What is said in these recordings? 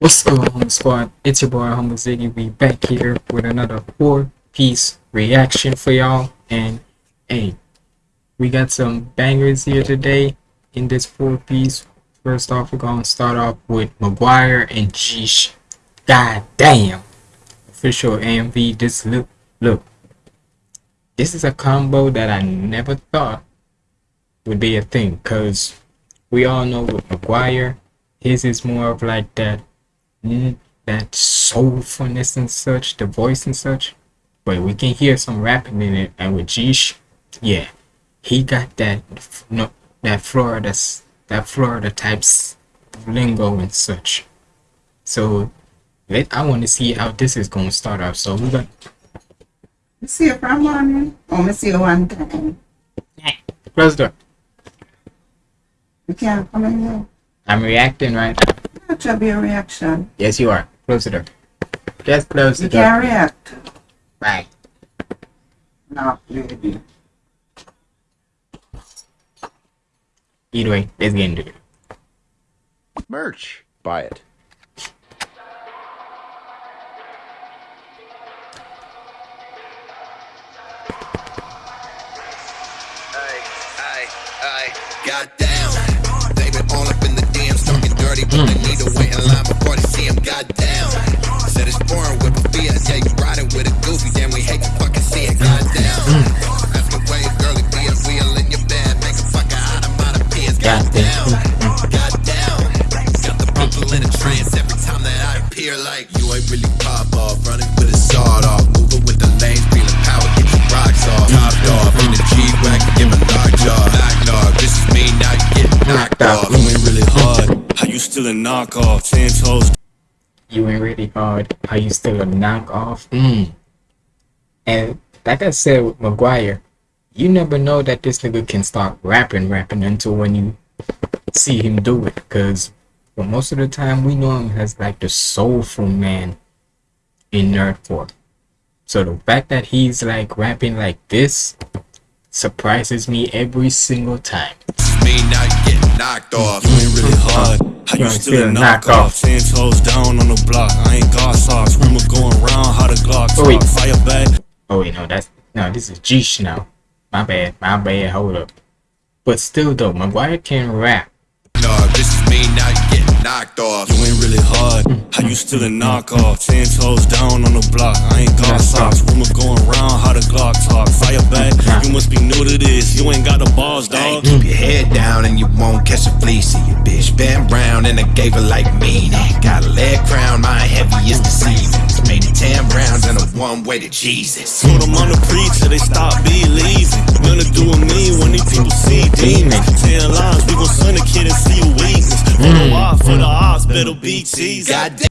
What's up, Home Squad? It's your boy Humble Ziggy. We back here with another four-piece reaction for y'all. And hey, we got some bangers here today in this four-piece. First off, we're gonna start off with Maguire and Geesh. God damn! Official AMV. This look, look. This is a combo that I never thought would be a thing, cause we all know with Maguire, his is more of like that mm, that soulfulness and such, the voice and such. But we can hear some rapping in it, and with Geesh, yeah, he got that no that Florida that Florida types lingo and such. So let I want to see how this is gonna start off. So we got Let's see it from morning. Oh, let's see it one time. close the door. You can't come in here. I'm reacting right now. That should be a reaction. Yes, you are. Close the door. Just close the You door. can't react. Right. No, baby. Either way, let's get into it. Merch. Buy it. Ay, ay, ay. Goddamn. To wait in line before they see him. Goddamn. Said it's boring with a Fiat. Yeah, you riding with a goofy. Damn, we hate to fucking see it. Goddamn. Ask away, girlie, be a wheel in your bed. Make a fucker out of my peers. Goddamn. Goddamn. Got the people in a trance every time that I appear. Like you ain't really pop off. Running with a sawed off. Moving with the lanes. Feeling power. Get your rocks off. Topped off. In the G-Wagon. Give a knock jaw. Knock dog. This is me. Now you get knocked off. You ain't really still a knockoff? Ten toes You ain't really hard. Are you still a knockoff? Mm. And like I said with Maguire, you never know that this nigga can start rapping, rapping until when you see him do it. Cause for most of the time we know him as like the soulful man in nerdcore. So the fact that he's like rapping like this surprises me every single time. Me. Now you get knocked off. You ain't really hard. How You you still a knockoff. knockoff? Ten toes down on the block. I ain't got socks. Rumor going round how the Glock Oh, wait. Fire back. Oh wait, no, that's no, this is Geesh now. My bad, my bad, hold up. But still though, Maguire can rap. Dog, this is me. Now you get knocked off. You ain't really hard. How you still a knockoff? Ten toes down on the block. I ain't got socks. Rumor going round how the Glock talk. Fire back. You must be new to this. You ain't got the balls, Hey, dog. keep your head down and you won't catch a flea. See your bitch been round and I gave her like me. Got a leg crown, my heavy is deceiving. Made it 10 rounds and a one way to Jesus. Told them I'm the preacher, they stop believing. Gonna do with me when these people see demons. Ten lines, we gon' send a kid and see a weakness. For the why, for the odds, better be cheesy. Goddamn.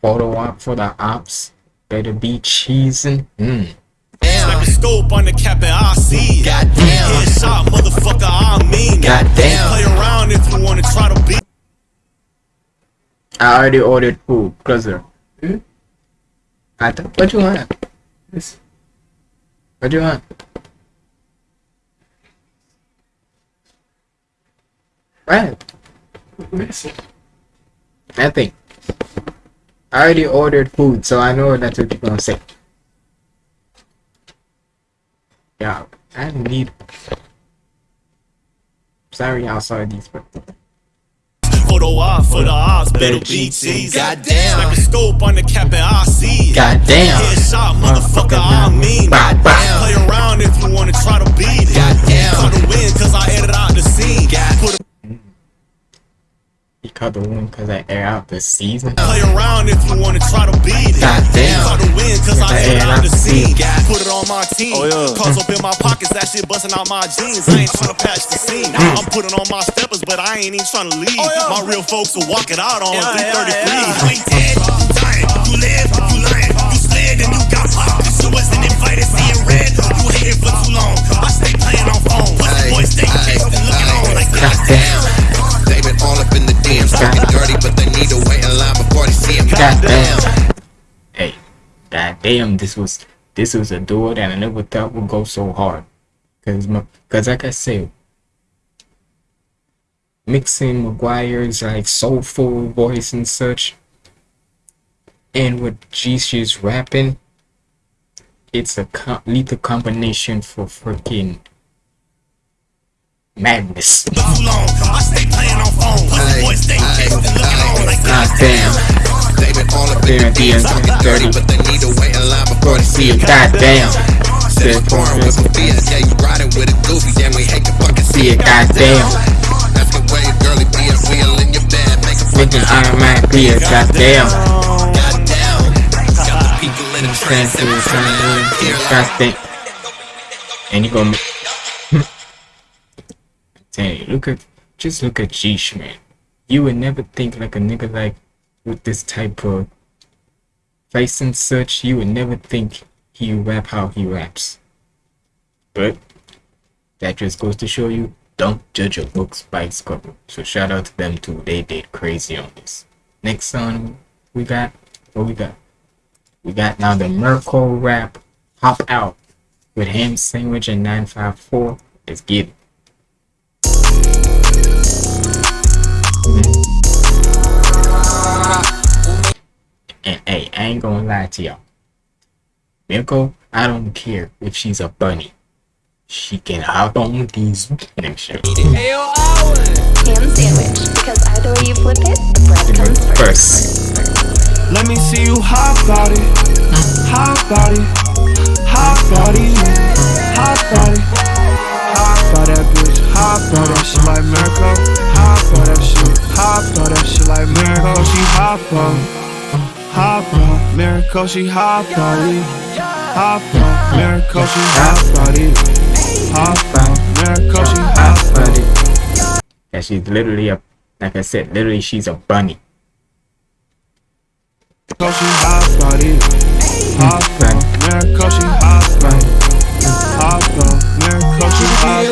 Photo op for the ops. Better be cheesing. Mm. Like a scope on the cap and I see it. Goddamn. Headshot, motherfucker, I mean. Goddamn. Play around if you wanna try to beat. I already ordered food. Closer. Hmm? I th- what you want? This. What you want? What? Nothing. I already ordered food, so I know that's what you're gonna say. Yeah, I need. Sorry, I saw these, but For the why, for the odds, better be cheesy. Goddamn. Like a scope on the cap and I see it. goddamn. Headshot, motherfucker, I mean it. Goddamn. Play around if you wanna try to beat it. Goddamn. Caught the win cause I edited out the scene. God- Put a He caught the win because I air out the season. Play around if you wanna try to beat it. Goddamn. Caught the win cause I Yeah, aired out the I scene. God- Put it on my team. Oh, yeah. Cause up in my pockets, that shit busting out my jeans. I ain't tryna patch the scene. Mm. I'm putting on my steppers, but I ain't even tryna leave. Oh, my real folks will walk it out on 333. You ain't dead, you dying. You live, you lying. You slid and you got popped. You wasn't invited, seeing red. You hated for too long. I stay playing on phone. Pussy boys stay chased and looking on like goddamn. 40, but they need to wait in line before they see him. Hey, god damn, this was this was a duel that I never thought would go so hard. Cause my, cause like I said, mixing McGuire's like soulful voice and such, and with Jesus rapping, it's a com lethal combination for freaking madness. Too long. I stay playing on phone. Pussy boy stay texting, looking on like God damn. They been all up in the talking dirty, but they need to wait in line before they see See it. it, goddamn. Pouring with some fear. Yeah, you riding with a goofy, damn, we hate to fucking See it, goddamn. That's the way a girly be a wheel in your bed, make a Thinking Iron Man be a goddamn. goddamn. Got the people in the trance and we're trying to hear Goddamn. And you gonna. You, look at, just look at Geesh, man. You would never think like a nigga like with this type of face and such. You would never think he rap how he raps. But that just goes to show you, don't judge a book's by its cover. So shout out to them too. They did crazy on this. Next song we got, what we got? We got now the Mirko rap Hop Out with Ham Sandwich and 954. Let's get it. And hey, I ain't gonna lie to y'all. Mirko, I don't care if she's a bunny. She can hop on these. Let me show ham sandwich because either way you flip it, the bread comes first. First, Let me see you hop out it, hop out it, hop out it, hop out it. Hop out that bitch, hop out that shit like Mirko. Hop out that shit, hop out that shit like Mirko. She hop out, hop out, Mirko. She hop out it, hop out, Mirko. She hop out it, hop out, Mirko. She hop out it. yeah, she's literally a, like I said, literally she's a bunny. Mirko. She hop out it, hop out, Mirko. She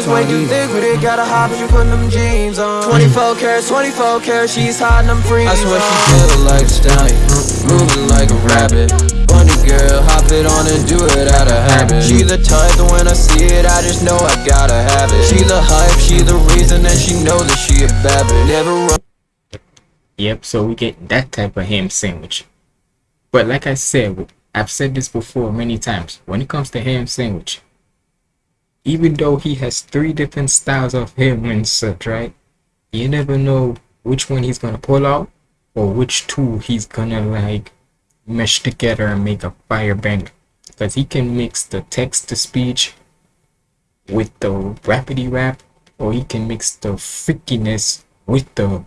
She She is hop way out it. thick, but it gotta hop if you putting them jeans on. 24 carats, 24 carats, she's hiding them free. I swear she feel like a stallion, moving like a rabbit. Bunny girl, hop it on and do it out of habit. She the type that when I see it, I just know I gotta have it. She the hype, she the reason, and she know that she a bad bitch. Never run. Yep, so we get that type of ham sandwich. But like I said, I've said this before many times. When it comes to ham sandwich, even though he has three different styles of ham and such, right? You never know which one he's gonna pull out or which two he's gonna like mesh together and make a fire banger. Because he can mix the text to speech with the rapidy rap, or he can mix the freakiness with the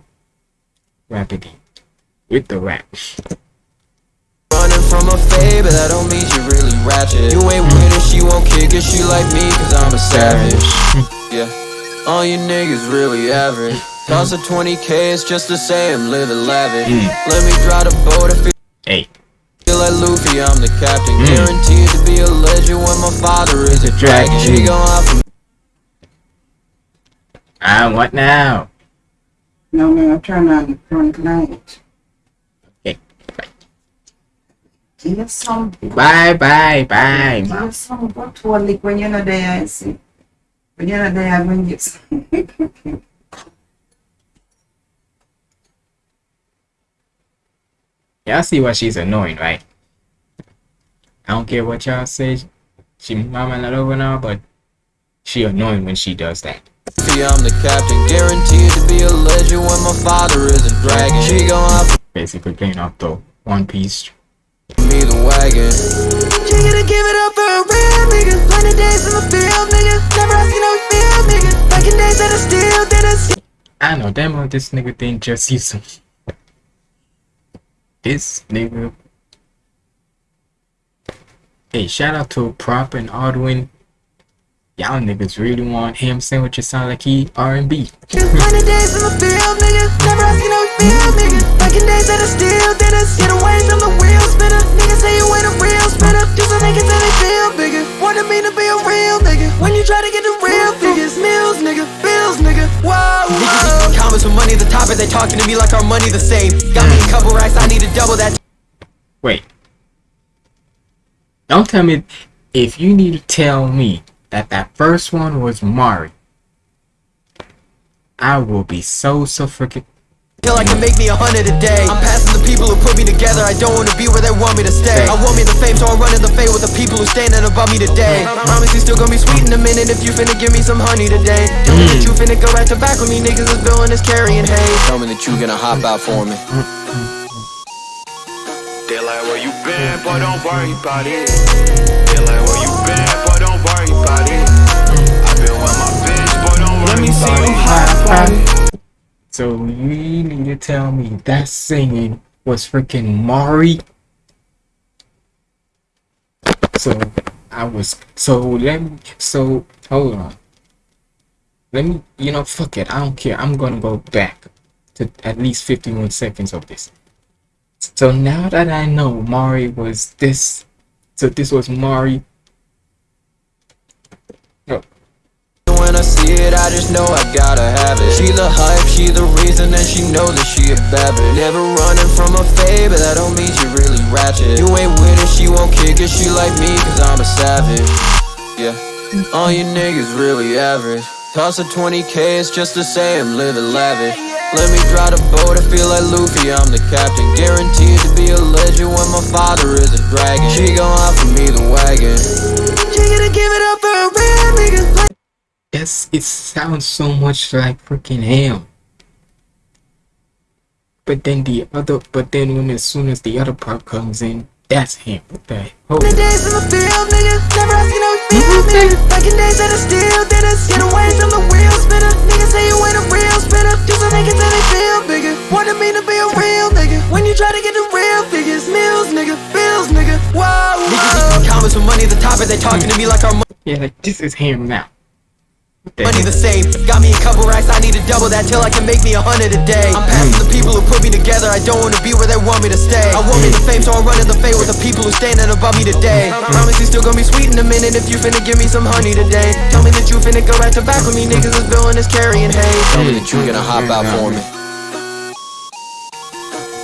rapidy with the rap. Running from a fade, but that don't mean she really ratchet. You ain't with it, she won't kick it, she like me, cause I'm a savage. yeah, all you niggas really average. Toss a 20k, it's just the same, living lavish. Let me drive the boat, I feel Hey, like Luffy, I'm the captain. Mm. Guaranteed to be a legend when my father is a dragon. dragon. She gon' hop from ah, what now? No, man, I'm trying to run tonight. Okay, bye, Give some, bye, bye, bye. ma. give some good to a lick when you're not there, I see. When you're not there, I bring you some. Y'all see why she's annoying, right? I don't care what y'all say. She mama not over now, but she annoying when she does that. Luffy, I'm the captain. Guaranteed to be a legend when my father is a dragon. She gon' hop Basically playing off the One Piece. From me the wagon. She gotta give it up for a real nigga. Hundred days in the field, nigga. Never asking no feel, nigga. Back in days that I still didn't I know damn well this nigga didn't just use him. This nigga. Hey, shout out to Prop and Aldwin. Y'all niggas really want ham sandwiches sound like he R&B. Hundred days in the field, nigga. Never asking no feel, nigga. Back in days that I still didn't get away from the wheel spinner. Niggas say you ain't a real spinner. Do some niggas and they feel bigger. Wanted me to be a real nigga. When you try to get the real figures, meals, nigga, bills, nigga. Whoa, whoa. Comments with money at the top, and they talking to me like our money the same. Got me a couple racks, I need to double that. Wait. Don't tell me if you need to tell me that that first one was Mari. I will be so so freaking Till I can make me a hundred a day. I'm passing the people who put me together. I don't wanna be where they want me to stay. I want me the fame so I'm running the fade with the people who standing above me today. Promise you still gonna be sweet in a minute If you finna give me some honey today. Tell me that you finna go back to back with me Niggas is billing is carrying hay Tell me that you gonna hop out for me. They like where you been, boy, don't worry about it. They like where you been, boy, don't worry about it. I been with my bitch, boy, don't worry Let me see you hop out it. So you need to tell me that singing was freaking Mari. So I was so let me so hold on. Let me you know fuck it, I don't care. I'm gonna go back to at least 51 seconds of this. So now that I know Mari was this so this was Mari oh. When I see it, I just know I gotta have it. She the hype, she the reason, and she know that she a bad bitch Never running from a fade, but that don't mean she really ratchet. You ain't with it, she won't kick it, she like me, cause I'm a savage. Yeah, all you niggas really average. Toss a 20k, it's just the same, living lavish. Let me drive the boat, I feel like Luffy, I'm the captain. Guaranteed to be a legend when my father is a dragon. She gon' offer me the wagon. She gonna give it up for a real nigga like Yes, it sounds so much like freaking ham. But then the other, but then when as soon as the other part comes in, that's him. What the hell? The days in the field, nigga. Never asking how we feel, mhm. nigga. Back in days that I still did us. Get away from the wheel spinner. Niggas say you ain't a real spinner. Do some niggas and they feel bigger. Wanted me to be a real nigga. When you try to get the real figures, meals, nigga, bills, nigga. Whoa, whoa. Niggas comments with money the top, they talking to me like our Yeah, like this is him now. What the Money the same. Got me a couple racks, I need to double that till I can make me a hundred a day. I'm passing the people who put me together, I don't wanna be where they want me to stay. I want me the fame, so I'm running the fade with the people who standing above me today. Promise you still gonna be sweet in a minute if you finna give me some honey today. Tell me that you finna go back to back with me, niggas is billing is carrying hay. Tell me that you gonna hop out for me.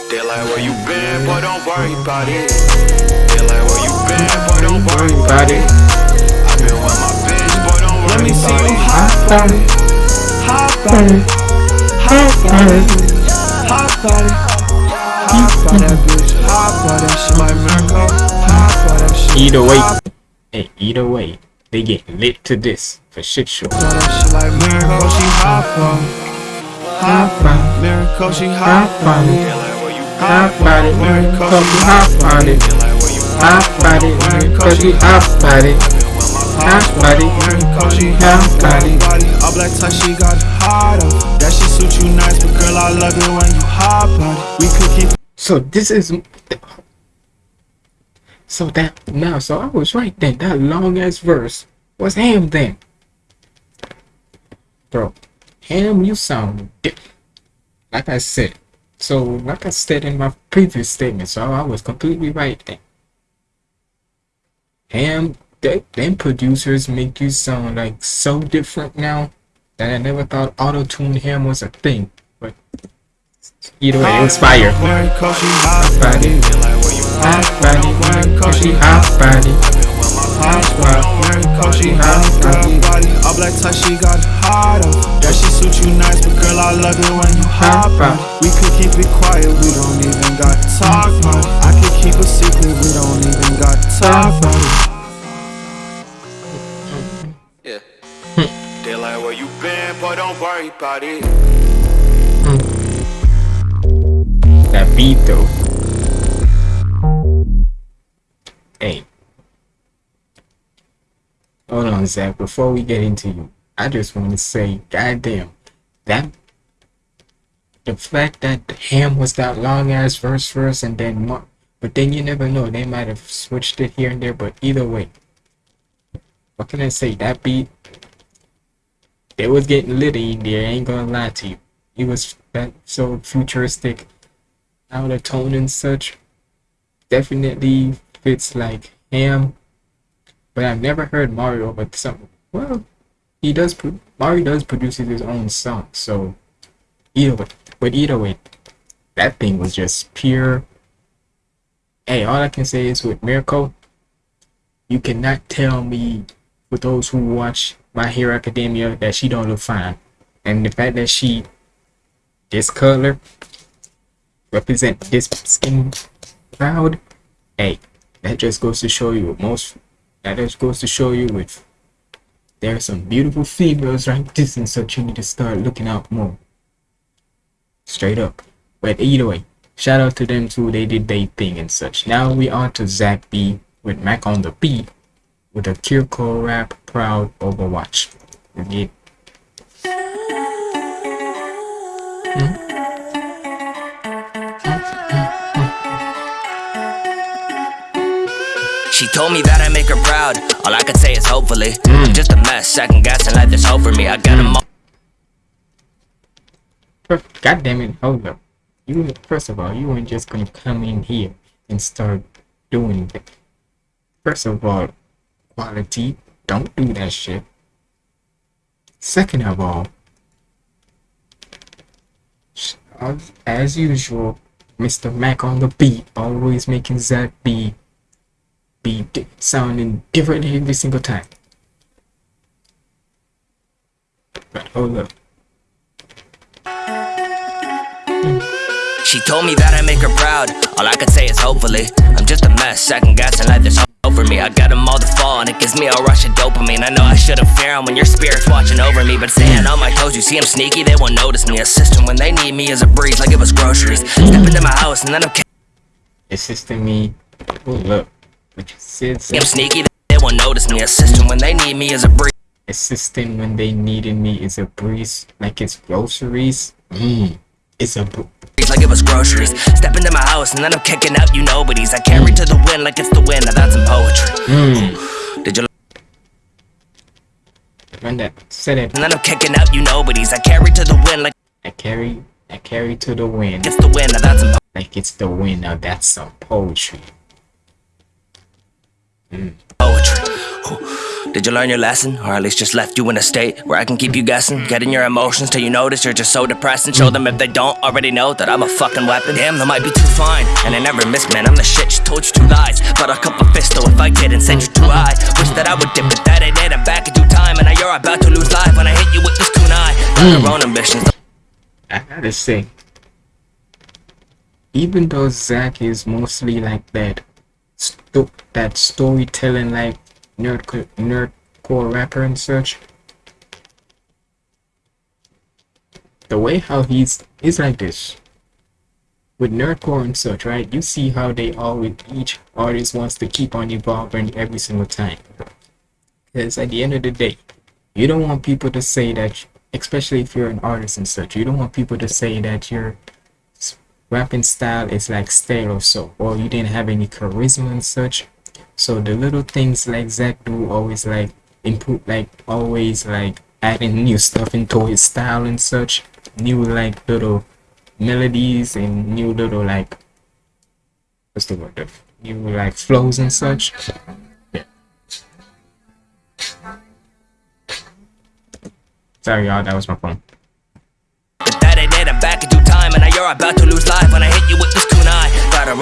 They like where you been, boy, don't worry about it. They like where you been, boy, don't worry about it. Me see you hop out it. Hop out it. Hop out it. Hop out it. Hop out that bitch. Hop out that shit like Mirko. Hop out that shit. Either way, hey, either way, they get lit to this for shit show. Hop out that shit like Mirko, she hop on. Hop on. Mirko, she hop on it. Hop on it, Mirko, she hop on it. Hop on it, Mirko, she hop on it. On it, she hop hop on on it. body. All black tie, she got hot. That suit you nice, but girl, I love it when you. We could keep So this is so that now so I was right then. That long ass verse was him then. Bro, Ham, you sound like I said. So like I said in my previous statement, so I was completely right then. Ham, they, them producers make you sound like so different now that I never thought auto tune Ham was a thing. But either way, it was fire. She Hot it. Hot body, Mirko, she hot body. Body, Mirko, she hot body. body. All black tie, she got hot on. That shit suit you nice, but girl, I love it when you hop on it. We could keep it quiet, we don't even got talk. I could keep a secret, we don't even got talk Like where you been, boy, don't worry about it. That beat though. Hey. Hold on, Zach. Before we get into you, I just want to say, goddamn, that the fact that Ham was that long ass verse first and then Mar- but then you never know, they might have switched it here and there, but either way. What can I say? That beat they was getting litty in there, I ain't gonna lie to you. It was so futuristic out of tone and such. Definitely fits like Ham. But I've never heard Mario but some well he does Mario does produce his own song, so either way but either way that thing was just pure Hey, all I can say is with Mirko, you cannot tell me for those who watch My Hero Academia that she don't look fine. and the fact that she this color represent this skin crowd, hey, that just goes to show you most that just goes to show you with there are some beautiful females like this and such you need to start looking out more. Straight up. But either way, shout out to them too, they did their thing and such. Now we on to Zach B with Mac on the beat with a Kiriko rap proud Overwatch. Get She told me that I make her proud. All I could say is hopefully. I'm just a mess, second guessing life hope for me. I got them all. God damn it, hold up. You first of all, you weren't just gonna come in here and start doing that. First of all, quality, don't do that shit. Second of all, as, usual, Mr. Mac on the beat, always making Zach be be di- sounding different every single time. But oh, hold up. She told me that I make her proud. All I could say is hopefully. I'm just a mess, second guessing like there's for me. I got them all to fall, and it gives me a rush of dopamine. I know I should've fear when your spirit's watching over me. But staying on my toes, you see 'em sneaky, they won't notice me. Assisting when they need me is a breeze, like it was groceries. Step into my house, and then I'm Assisting me. Hold up. Which said I'm sneaky, they won't notice me. Assisting when they need me is a breeze. assisting when they needed me is a breeze, like it's groceries. Mmm, it's a br- like it was groceries. Step into my house and then I'm kicking out you nobodies. I carry to the wind like it's the wind. Now that's some poetry. mmm. Did you? When that said it, And then I'm kicking out you nobodies. I carry to the wind like I carry, I carry to the wind, it's the wind. Now that's some like it's the wind. Now that's some poetry. Hmm. Poetry. Did you learn your lesson, or at least just left you in a state where I can keep you guessing? Getting your emotions till you notice you're just so depressed, and show them if they don't already know that I'm a fucking weapon. Damn, they might be too fine, and I never miss, man. I'm the shit. She told you two lies, but I'll cup a fist though if I didn't send you too high. Wish that I would dip, but that ain't it. I'm back in due time, and now you're about to lose life when I hit you with this kunai. Got your own ambitions. I gotta say, even though Zach is mostly like that, sto- that storytelling like nerd nerdcore rapper and such, the way how he's is like this with nerdcore and such, right? You see how they always each artist wants to keep on evolving every single time. Because at the end of the day, you don't want people to say that especially if you're an artist and such you don't want people to say that your s- rapping style is like stale or so or you didn't have any charisma and such. So the little things like zach do always like improve like always like adding new stuff into his style and such. New like little melodies and new little like what's the word? Of new like flows and such. Yeah sorry y'all that was my phone Life when I hit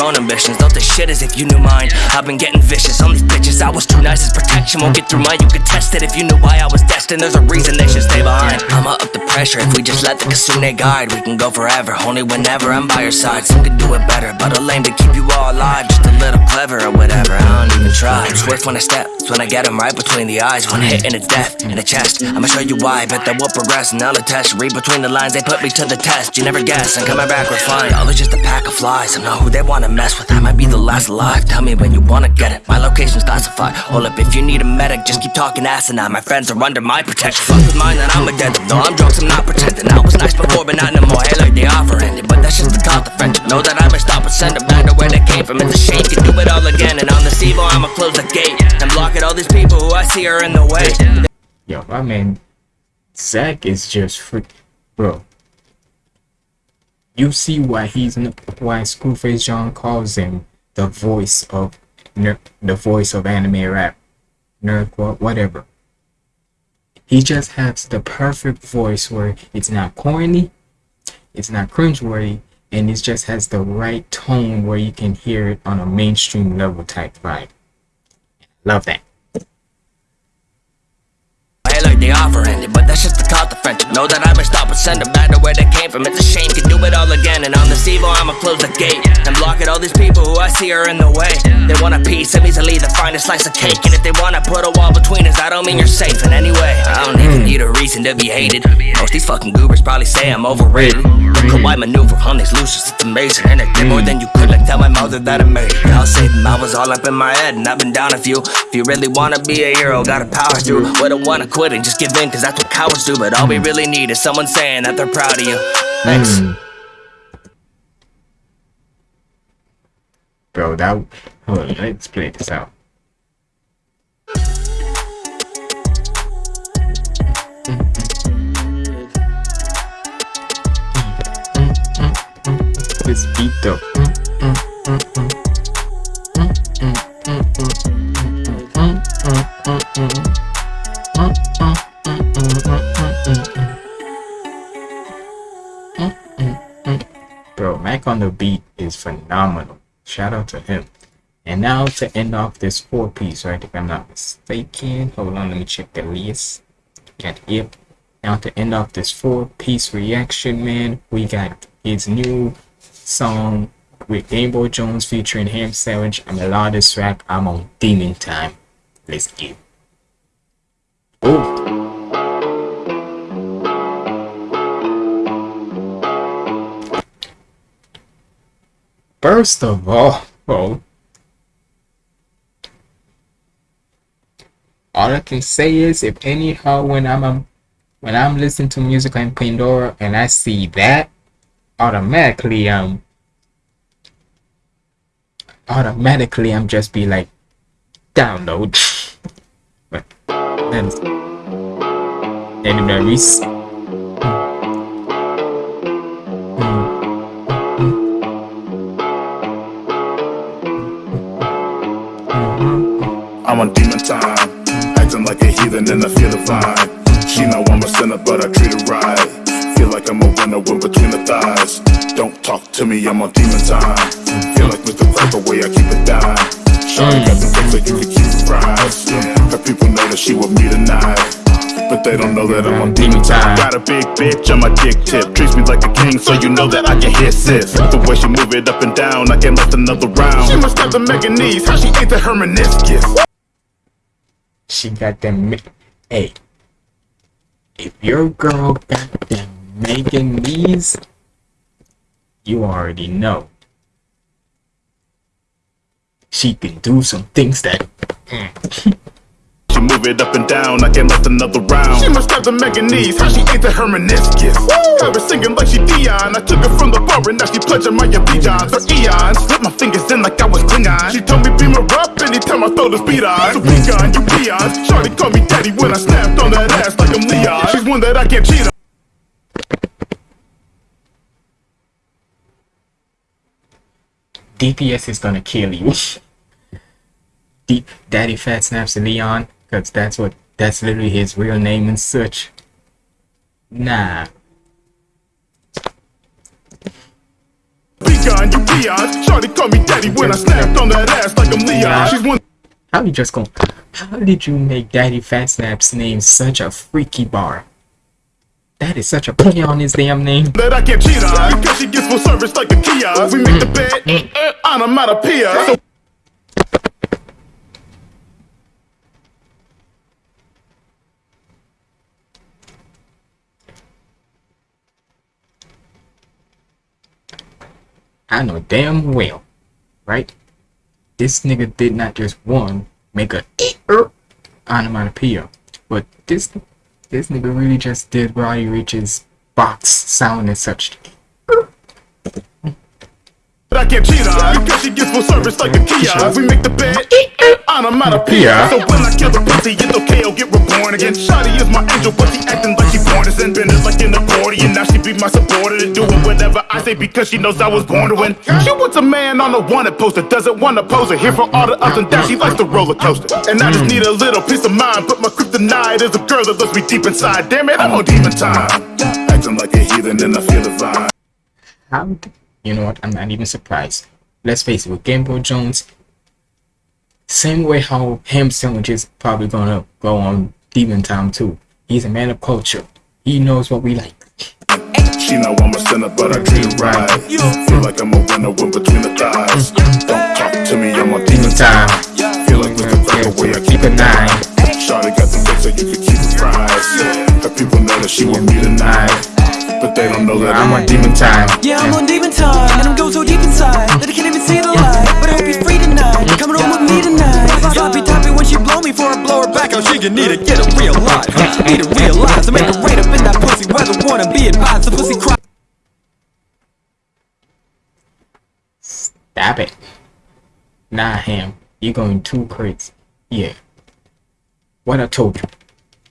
own ambitions, don't this shit as if you knew mine. I've been getting vicious on these bitches, I was too nice as protection. Won't get through mine, you could test it If you knew why I was destined, there's a reason they should stay behind. I'ma up the pressure, if we just let the kitsune guide We can go forever, only whenever I'm by your side. Some could do it better, but a lame to keep you all alive. Just a little clever or whatever, I don't even try. Swift when I step, it's when I get get 'em right between the eyes. When hitting it's death in the chest. I'ma show you why, bet that we'll progress and I'll attest. Read between the lines, they put me to the test. You never guess, I'm coming back refined Y'all are just a pack of flies, I know who they wanna mess with I might be the last alive, tell me when you wanna get it. My location's classified, hold up if you need a medic Just keep talking asinine, my friends are under my protection. Fuck with mine, then I'm a dead No, I'm drunk, so I'm not pretending. I was nice before, but not no more. Hey, like the offer ended, but that's just the cost of friendship. Know that I must stop and send them back to where they came from. It's a shame, can do it all again And on this evil, I'ma close the gate. And block it, all these people who I see are in the way. Yo, my man, Zach is just freak, bro. You see why he's why Screwface John calls him the voice of the voice of anime rap, nerdcore, whatever. He just has the perfect voice where it's not corny, it's not cringeworthy, and it just has the right tone where you can hear it on a mainstream level type vibe. Love that. Hey, like the offer ended, but that's just the friendship. Know that I messed up and send them back to where they came from. It's a shame, can do it all again. And on this evil, I'ma close the gate and block it. All these people who I see are in the way. They want a piece of easily the finest slice of cake. And if they wanna put a wall between us, I don't mean you're safe. And anyway, I don't even mm. need a reason to be hated. Most these fucking goobers probably say I'm overrated. Look how I maneuver on these losers, it's amazing. And I did more mm. than you could, like tell my mother that I made it. I'll say them, I was all up in my head, and I've been down a few. If you really wanna be a hero, gotta power through. Wouldn't wanna quit and just give in, cause that's what cowards do. But all we really need is someone saying that they're proud of you. Thanks. Hmm. Bro, that. Hold on, let's play this out. This beat though. Mac on the beat is phenomenal. Shout out to him. And now to end off this four piece, right? If I'm not mistaken. Hold on, let me check the list. Got it. Now to end off this four piece reaction, man, we got his new song with Game Boy Jones featuring Ham Sandwich. I'm a lot of track. I'm on Demon Time. Let's get. Oh. First of all, all I can say is, if anyhow, when I'm um, when I'm listening to music on Pandora and I see that, automatically um automatically I'm just be like download. but then. On demon time, acting like a heathen and I feel vibe. She know I'm a sinner, but I treat her right. Feel like I'm a winner when between the thighs. Don't talk to me, I'm on demon time. Feel like Mr. Crap the way I keep it down. Shawty got the things that you can keep surprised. Her people know that she with me tonight. But they don't know that I'm on demon time. Got a big bitch on my dick tip. Treats me like a king, so you know that I can hit sis. The way she move it up and down, I can't last another round. She must have the Megan knees, how she ate the her meniscus. She got them. Hey, if your girl got them Megan knees, you already know. She can do some things that. Mm, She move it up and down, I can last another round. She must have the Megan knees, how she ate the her meniscus. Have her singing like she Dion. I took her from the bar and now she pledging my allegiance. For eons, slip my fingers in like I was Klingon. She told me beam her up anytime I throw the speed on. So be gone, you peons. Shorty call me daddy when I snapped on that ass like I'm Leon. She's one that I can't cheat on. DPS is gonna kill you. Deep Daddy Fat Snaps Leon, because that's what that's literally his real name and such. Nah. Be gone, you peons. Shorty call me daddy when I snapped on that ass like I'm Leon. She's one How you just going how did you make Daddy Fat Snap's name such a freaky bar? That is such a play on his damn name. that I can't cheat on. Because she gets full service like a kiosk. We make the bed uh, onomatopoeia. So I know damn well, right? This nigga did not just one make a er onomatopoeia, but this this nigga really just did Roddy Ricch's box sound and such. But I can't cheat on because she gets full service like a kiosk. We make the bed on a onomatopoeia. So when I kill the pussy, it's okay, I'll get reborn again. Shotty is my angel, but she acting like she born to sin. Been like an accordion, now she be my supporter and doing whatever I say because she knows I was born to win. She wants a man on a wanted poster, doesn't want to pose her. Here for all the ups and downs, she likes the roller coaster. And I just mm. need a little peace of mind, but my kryptonite is a girl that looks me deep inside. Damn it, I'm on demon time. Acting like a heathen and I feel the vibe. How? d- You know what? I'm not even surprised. Let's face it, with Game Boy Jones, same way how Ham Sandwich is probably gonna go on Demon Time too. He's a man of culture. He knows what we like. She know I'm a sinner, but I her right. Feel like I'm a winner when between the thighs. Don't talk to me, I'm on demon time. Feel like with the crack away, I keep a nine. Shawty got the fix so you can keep it fries. Her people know that she want me tonight. But they don't know that I'm on demon time. Yeah, I'm on demon time, and I'm going so deep inside that I can't even see the light. A. Oh, she can need to get a real life. Need to realize I make her right up in that pussy. Whether wanna be advised, the pussy cry. Stop it. Nah, him. You're going too crazy. Yeah. What I told you.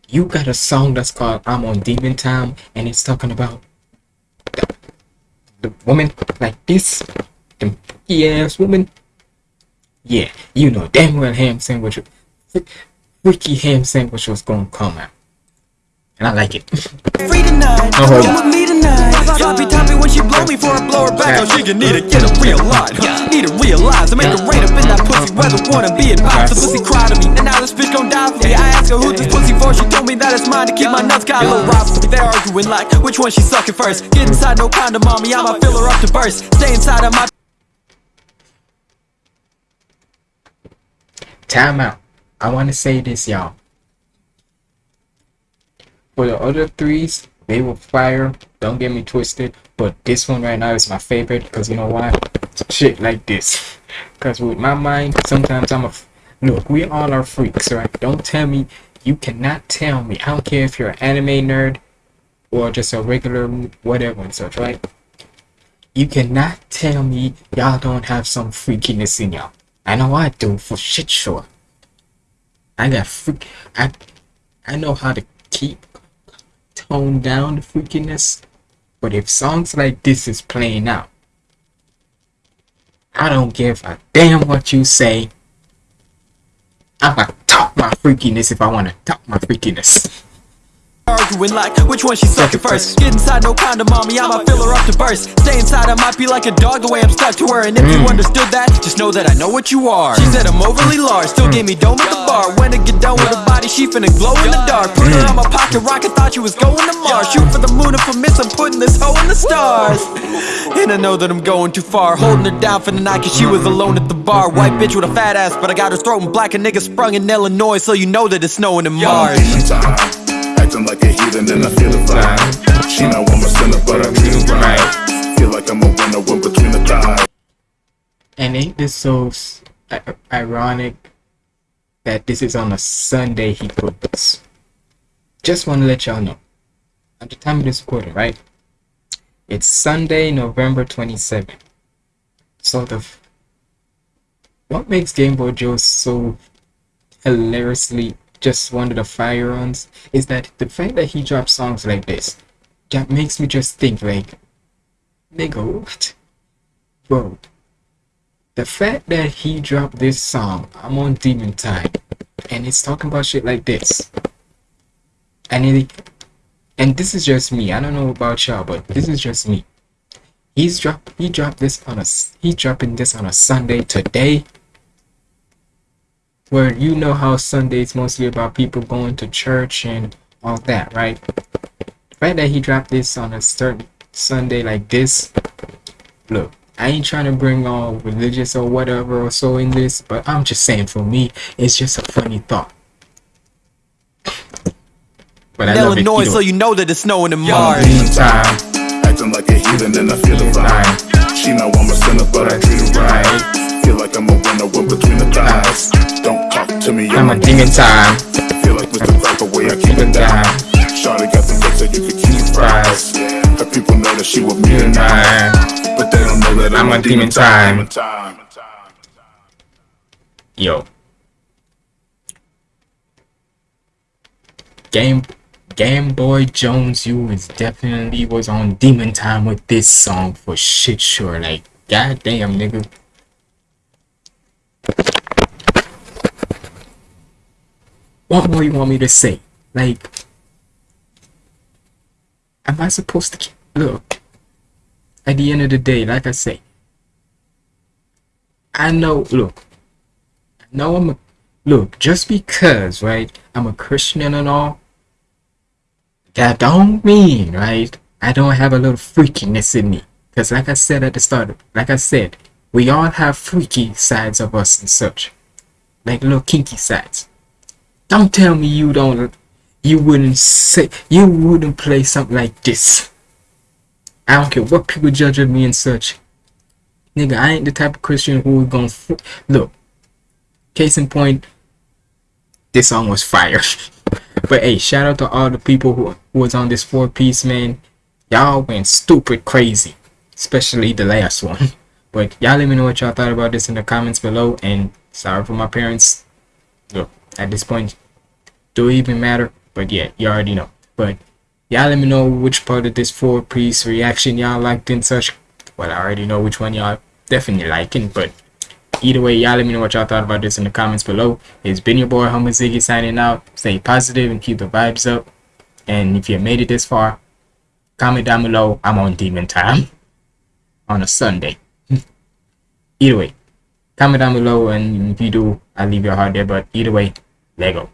You got a song that's called I'm on Demon Time and it's talking about the, the woman like this. The ass woman. Yeah, you know damn well ham sandwich freaky ham sandwich was gonna come out. And I like it. Free tonight. No hope. Come with me tonight. Sloppy toppy when she blow me for a blow her back. Oh, she can need to get a real life. Need to realize I make her right up in that pussy. Whether wanna be advised, the pussy cry to me. And now this bitch gon' die for me. I asked her who this pussy for. She told me that it's mine to keep my nuts got a little rivalry. They're arguing like which one she sucking first. Get inside, no condom, mommy. I'ma fill her up to burst. Stay inside of my. Time out. I want to say this, y'all. For the other threes, they were fire. Don't get me twisted. But this one right now is my favorite because you know why? Shit like this. Because with my mind, sometimes I'm a. Look, we all are freaks, right? Don't tell me. You cannot tell me. I don't care if you're an anime nerd or just a regular whatever and such, right? You cannot tell me y'all don't have some freakiness in y'all. I know I do for shit sure. I got freak. I I know how to keep tone down the freakiness, but if songs like this is playing out, I don't give a damn what you say. I'm gonna talk my freakiness if I wanna talk my freakiness. Arguing like which one she sucking first. Get inside, no condom, mommy. I'ma fill her up to burst. Stay inside, I might be like a dog the way I'm stuck to her. And if you understood that, just know that I know what you are. She said I'm overly large, still gave me dome at the bar. When I get done with her body, she finna glow in the dark. Put her on my pocket rocket, thought she was going to Mars. Shoot for the moon, if I miss, I'm putting this hoe in the stars. And I know that I'm going too far. Holding her down for the night, cause she was alone at the bar. White bitch with a fat ass, but I got her throat in black. A nigga sprung in Illinois, so you know that it's snowing in Mars. Acting like a heathen and I feel the vibe. She know I'm a sinner, but I her right. Feel like I'm a winner when between the thighs. And ain't this so ironic that this is on a Sunday he put this? Just want to let y'all know. At the time of this recording, right? It's Sunday, November 27th. So the what makes Game Boy Joe so hilariously just one of the fire runs is that the fact that he drops songs like this that makes me just think like nigga what bro the fact that he dropped this song, I'm on Demon Time, and it's talking about shit like this, and it, and this is just me. I don't know about y'all, but this is just me. He's dropped. He dropped this on a. He dropping this on a Sunday today, where you know how Sunday's mostly about people going to church and all that, right? The fact that he dropped this on a certain Sunday like this, look. I ain't trying to bring all religious or whatever or so in this, but I'm just saying for me, it's just a funny thought. But I love it. Illinois, either so you know that it's snowing in I'm Mars. time. Acting like a heathen and I feel the vibe. She know I'm a sinner, but I treat her right. Feel like I'm a winner when between the thighs. Don't talk to me, I'm a demon time. Feel like Mr. Crack away, I keep it down. Shawty got the fix so you can keep fries. Her people know that she with me tonight. But they don't know that I'm, I'm a demon time. time. Yo. Game Game Boy Jones you is definitely was on demon time with this song for shit sure. Like goddamn nigga. What more you want me to say? Like am I supposed to look at the end of the day, like I say, I know, look, I know I'm a, look, just because, right, I'm a Christian and all, that don't mean, right? I don't have a little freakiness in me. Because like I said at the start, like I said, we all have freaky sides of us and such. Like little kinky sides. Don't tell me you don't, you wouldn't say, you wouldn't play something like this. I don't care what people judge of me and such. Nigga, I ain't the type of Christian who gonna, look, case in point, this song was fire. but hey, shout out to all the people who, who was on this four piece, man. Y'all went stupid crazy, especially the last one. But y'all let me know what y'all thought about this in the comments below. And sorry for my parents. Look, at this point, do it even matter? But yeah, you already know. But y'all let me know which part of this four piece reaction y'all liked and such. Well, I already know which one y'all definitely liking. But either way, y'all let me know what y'all thought about this in the comments below. It's been your boy Humble Ziggy signing out. Stay positive and keep the vibes up. And if you made it this far, comment down below. I'm on demon time on a Sunday either way comment down below and if you do i'll leave your heart there but either way lego